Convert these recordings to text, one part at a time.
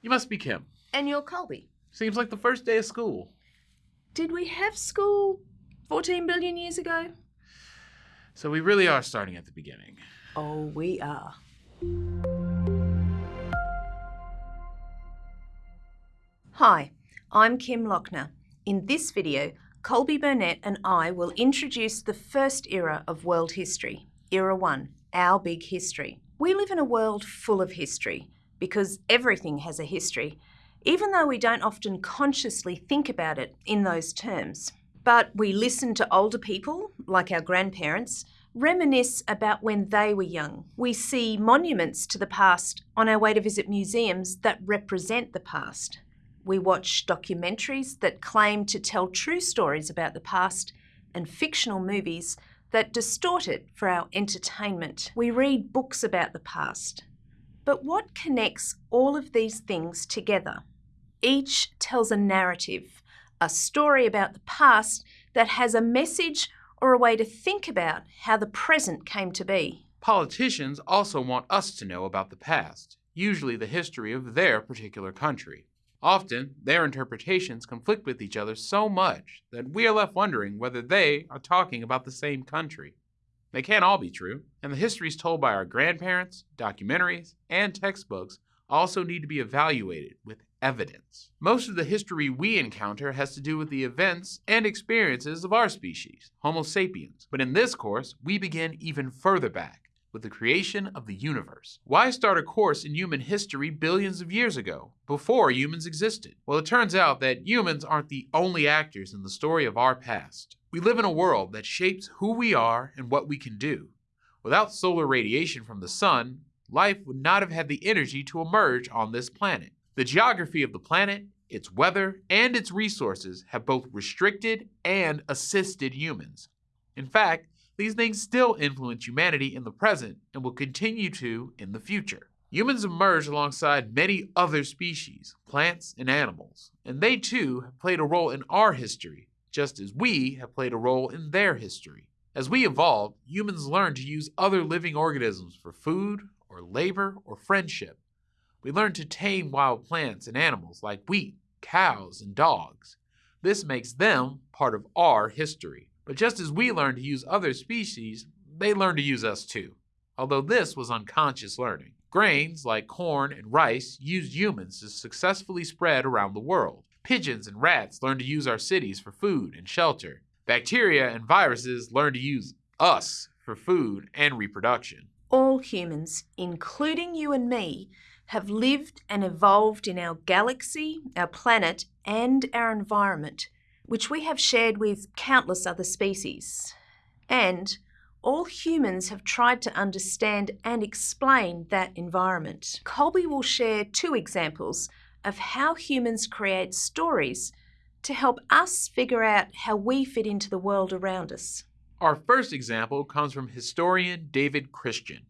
You must be Kim. And you're Colby. Seems like the first day of school. Did we have school 14 billion years ago? So we really are starting at the beginning. Oh, we are. Hi, I'm Kim Lochner. In this video, Colby Burnett and I will introduce the first era of world history, Era 1, our big history. We live in a world full of history because everything has a history, even though we don't often consciously think about it in those terms. But we listen to older people, like our grandparents, reminisce about when they were young. We see monuments to the past on our way to visit museums that represent the past. We watch documentaries that claim to tell true stories about the past and fictional movies that distort it for our entertainment. We read books about the past. But what connects all of these things together? Each tells a narrative, a story about the past that has a message or a way to think about how the present came to be. Politicians also want us to know about the past, usually the history of their particular country. Often, their interpretations conflict with each other so much that we are left wondering whether they are talking about the same country. They can't all be true, and the histories told by our grandparents, documentaries, and textbooks also need to be evaluated with evidence. Most of the history we encounter has to do with the events and experiences of our species, Homo sapiens. But in this course, we begin even further back with the creation of the universe. Why start a course in human history billions of years ago, before humans existed? Well, it turns out that humans aren't the only actors in the story of our past. We live in a world that shapes who we are and what we can do. Without solar radiation from the sun, life would not have had the energy to emerge on this planet. The geography of the planet, its weather, and its resources have both restricted and assisted humans. In fact, these things still influence humanity in the present and will continue to in the future. Humans emerged alongside many other species, plants and animals, and they too have played a role in our history, just as we have played a role in their history. As we evolved, humans learned to use other living organisms for food, or labor, or friendship. We learned to tame wild plants and animals like wheat, cows, and dogs. This makes them part of our history. But just as we learn to use other species, they learn to use us too. Although this was unconscious learning. Grains like corn and rice used humans to successfully spread around the world. Pigeons and rats learn to use our cities for food and shelter. Bacteria and viruses learn to use us for food and reproduction. All humans, including you and me, have lived and evolved in our galaxy, our planet, and our environment which we have shared with countless other species. And all humans have tried to understand and explain that environment. Colby will share two examples of how humans create stories to help us figure out how we fit into the world around us. Our first example comes from historian David Christian.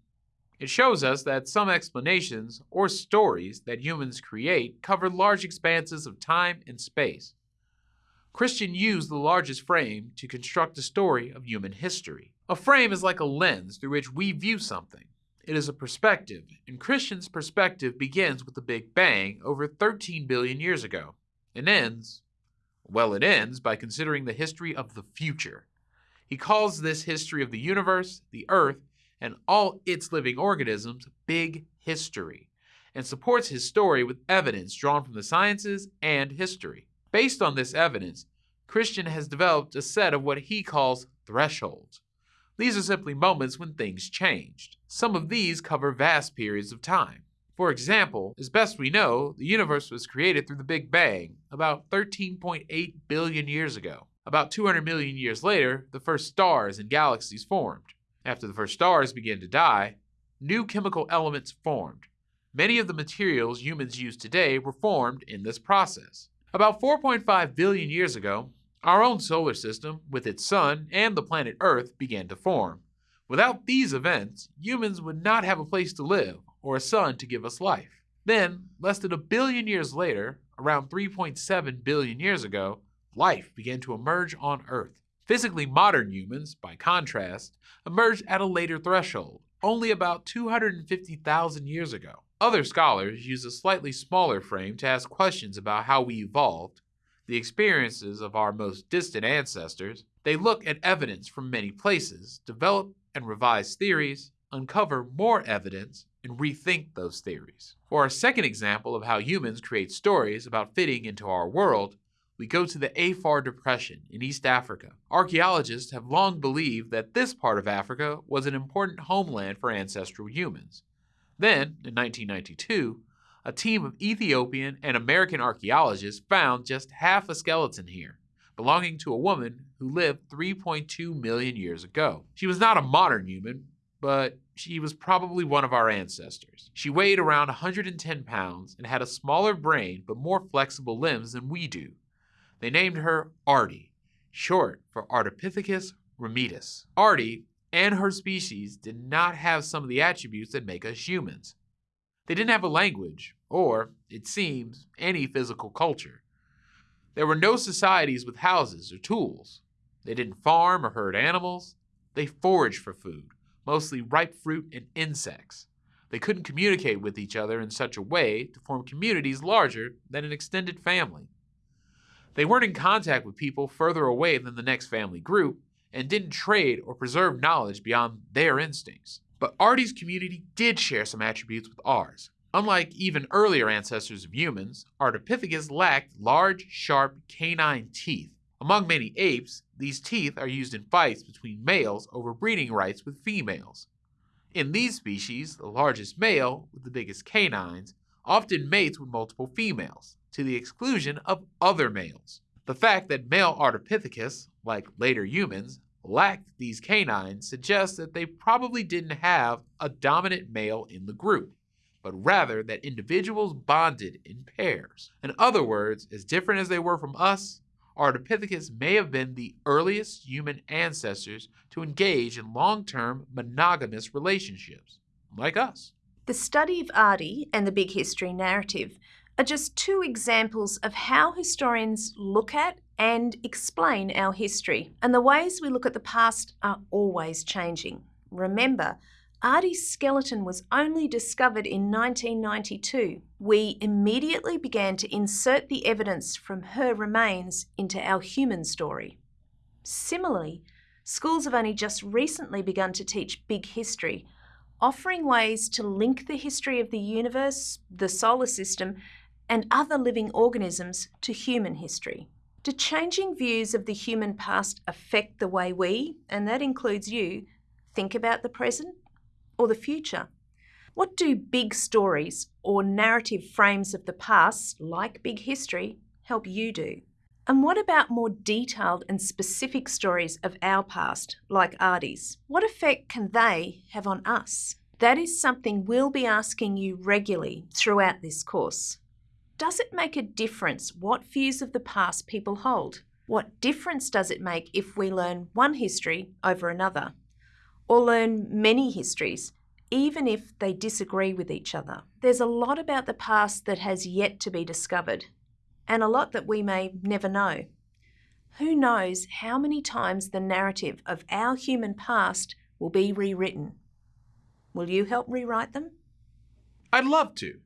It shows us that some explanations or stories that humans create cover large expanses of time and space. Christian used the largest frame to construct a story of human history. A frame is like a lens through which we view something. It is a perspective, and Christian's perspective begins with the Big Bang over 13 billion years ago and ends, well, it ends by considering the history of the future. He calls this history of the universe, the earth, and all its living organisms big history, and supports his story with evidence drawn from the sciences and history. Based on this evidence, Christian has developed a set of what he calls thresholds. These are simply moments when things changed. Some of these cover vast periods of time. For example, as best we know, the universe was created through the Big Bang about 13.8 billion years ago. About 200 million years later, the first stars and galaxies formed. After the first stars began to die, new chemical elements formed. Many of the materials humans use today were formed in this process. About 4.5 billion years ago, our own solar system, with its sun and the planet Earth, began to form. Without these events, humans would not have a place to live or a sun to give us life. Then, less than a billion years later, around 3.7 billion years ago, life began to emerge on Earth. Physically modern humans, by contrast, emerged at a later threshold, only about 250,000 years ago. Other scholars use a slightly smaller frame to ask questions about how we evolved, the experiences of our most distant ancestors. They look at evidence from many places, develop and revise theories, uncover more evidence, and rethink those theories. For our second example of how humans create stories about fitting into our world, we go to the Afar Depression in East Africa. Archaeologists have long believed that this part of Africa was an important homeland for ancestral humans. Then, in 1992, a team of Ethiopian and American archaeologists found just half a skeleton here, belonging to a woman who lived 3.2 million years ago. She was not a modern human, but she was probably one of our ancestors. She weighed around 110 pounds and had a smaller brain but more flexible limbs than we do. They named her Ardi, short for Ardipithecus ramidus. Ardi and her species did not have some of the attributes that make us humans. They didn't have a language, or, it seems, any physical culture. There were no societies with houses or tools. They didn't farm or herd animals. They foraged for food, mostly ripe fruit and insects. They couldn't communicate with each other in such a way to form communities larger than an extended family. They weren't in contact with people further away than the next family group and didn't trade or preserve knowledge beyond their instincts. But Ardi's community did share some attributes with ours. Unlike even earlier ancestors of humans, Ardipithecus lacked large, sharp canine teeth. Among many apes, these teeth are used in fights between males over breeding rights with females. In these species, the largest male, with the biggest canines, often mates with multiple females, to the exclusion of other males. The fact that male Ardipithecus, like later humans, lacked these canines suggests that they probably didn't have a dominant male in the group, but rather that individuals bonded in pairs. In other words, as different as they were from us, Ardipithecus may have been the earliest human ancestors to engage in long-term monogamous relationships, like us. The study of Ardi and the big history narrative are just two examples of how historians look at and explain our history. And the ways we look at the past are always changing. Remember, Ardi's skeleton was only discovered in 1992. We immediately began to insert the evidence from her remains into our human story. Similarly, schools have only just recently begun to teach big history, offering ways to link the history of the universe, the solar system, and other living organisms to human history. Do changing views of the human past affect the way we, and that includes you, think about the present or the future? What do big stories or narrative frames of the past, like big history, help you do? And what about more detailed and specific stories of our past, like Ardi's? What effect can they have on us? That is something we'll be asking you regularly throughout this course. Does it make a difference what views of the past people hold? What difference does it make if we learn one history over another? Or learn many histories, even if they disagree with each other? There's a lot about the past that has yet to be discovered, and a lot that we may never know. Who knows how many times the narrative of our human past will be rewritten? Will you help rewrite them? I'd love to.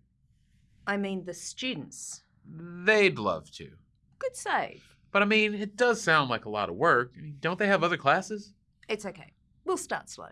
I mean the students. They'd love to. Good save. But I mean, it does sound like a lot of work. Don't they have other classes? It's okay. We'll start slow.